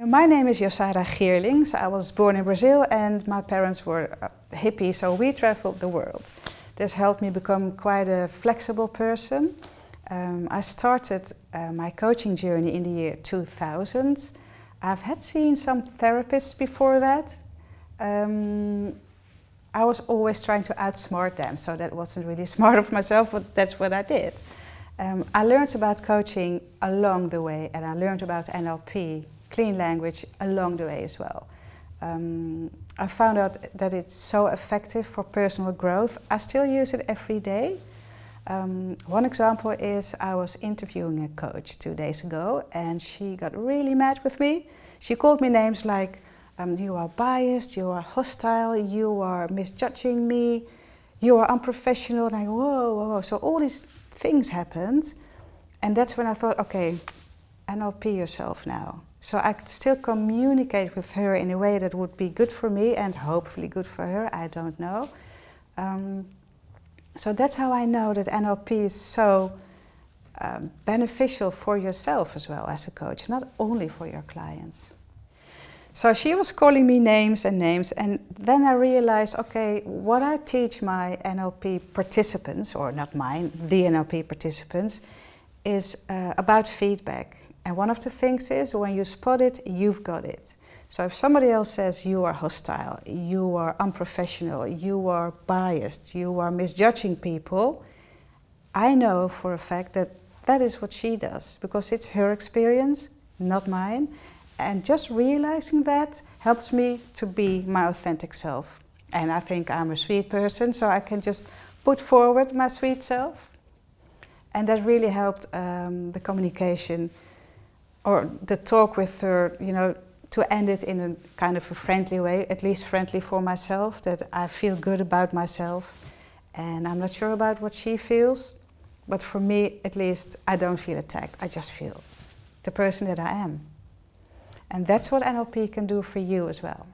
My name is Yosara Geerlings. I was born in Brazil and my parents were uh, hippies, so we traveled the world. This helped me become quite a flexible person. Um, I started uh, my coaching journey in the year 2000. I've had seen some therapists before that. Um, I was always trying to outsmart them, so that wasn't really smart of myself, but that's what I did. Um, I learned about coaching along the way and I learned about NLP, clean language, along the way as well. Um, I found out that it's so effective for personal growth. I still use it every day. Um, one example is I was interviewing a coach two days ago and she got really mad with me. She called me names like, um, you are biased, you are hostile, you are misjudging me, you are unprofessional. And I go, whoa, whoa, whoa. So all these things happened. And that's when I thought, okay, NLP yourself now. So I could still communicate with her in a way that would be good for me and hopefully good for her, I don't know. Um, so that's how I know that NLP is so um, beneficial for yourself as well as a coach, not only for your clients. So she was calling me names and names and then I realized, okay, what I teach my NLP participants, or not mine, the NLP participants, is uh, about feedback. And one of the things is when you spot it, you've got it. So if somebody else says you are hostile, you are unprofessional, you are biased, you are misjudging people, I know for a fact that that is what she does because it's her experience, not mine. And just realizing that helps me to be my authentic self. And I think I'm a sweet person, so I can just put forward my sweet self. And that really helped um, the communication or the talk with her, you know, to end it in a kind of a friendly way, at least friendly for myself, that I feel good about myself. And I'm not sure about what she feels, but for me, at least, I don't feel attacked. I just feel the person that I am. And that's what NLP can do for you as well.